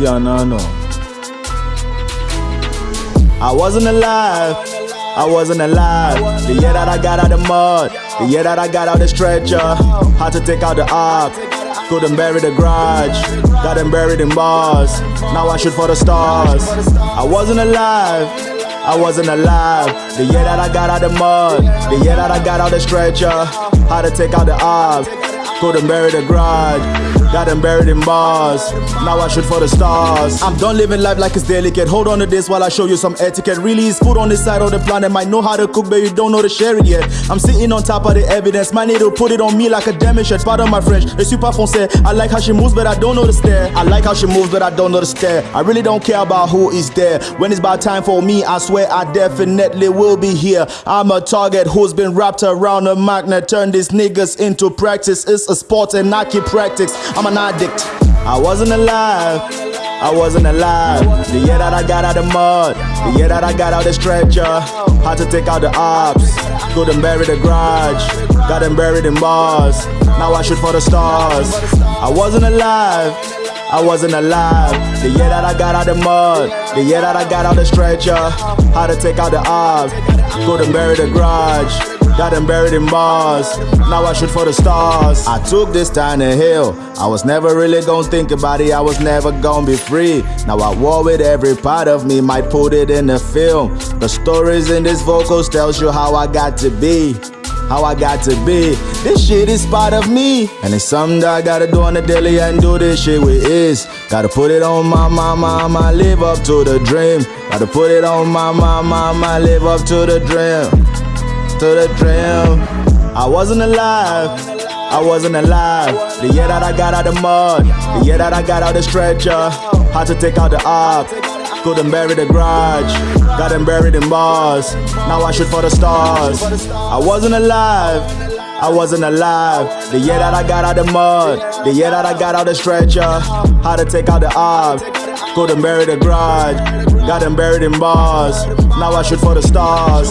Luciano. No. I wasn't alive. I wasn't alive. The year that I got out the mud. The year that I got out the stretcher. Had to take out the ark. Couldn't bury the garage. Got them buried in bars. Now I shoot for the stars. I wasn't alive. I wasn't alive. The year that I got out the mud. The year that I got out the stretcher. Had to take out the ark. Couldn't bury the garage. Got them buried in bars. Now I shoot for the stars. I'm done living life like it's delicate. Hold on to this while I show you some etiquette. Really, is food on this side of the planet. Might know how to cook, but you don't know to share it yet. I'm sitting on top of the evidence. My need to put it on me like a damage shirt. Pardon my French. It's super foncé. I like how she moves, but I don't know the stare. I like how she moves, but I don't know the stare. I really don't care about who is there. When it's about time for me, I swear I definitely will be here. I'm a target who's been wrapped around a magnet. Turn these niggas into practice. It's a sport and I keep practice. I'm an addict. I wasn't alive. I wasn't alive. The year that I got out the mud. The year that I got out the stretcher. Had to take out the ops. Couldn't bury the garage. Got them buried in bars. Now I shoot for the stars. I wasn't alive. I wasn't alive. The year that I got out the mud. The year that I got out the stretcher. Had to take out the ops. Couldn't bury the garage. Got them buried in bars. Now I shoot for the stars. I took this tiny hill. I was never really gonna think about it. I was never gonna be free. Now I war with every part of me. Might put it in the film. The stories in this vocals tells you how I got to be. How I got to be. This shit is part of me. And it's something that I gotta do on the daily and do this shit with ease. Gotta put it on my mama, mama, live up to the dream. Gotta put it on my mama, mama, live up to the dream to the dream. I wasn't alive. I wasn't alive. The year that I got out the mud. The year that I got out the stretcher. Had to take out the ark. Couldn't bury the garage. Got them buried in bars. Now I shoot for the stars. I wasn't alive. I wasn't alive. The year that I got out the mud. The year that I got out the stretcher. Had to take out the ark. Couldn't bury the garage. Got them buried in bars. Now I shoot for the stars.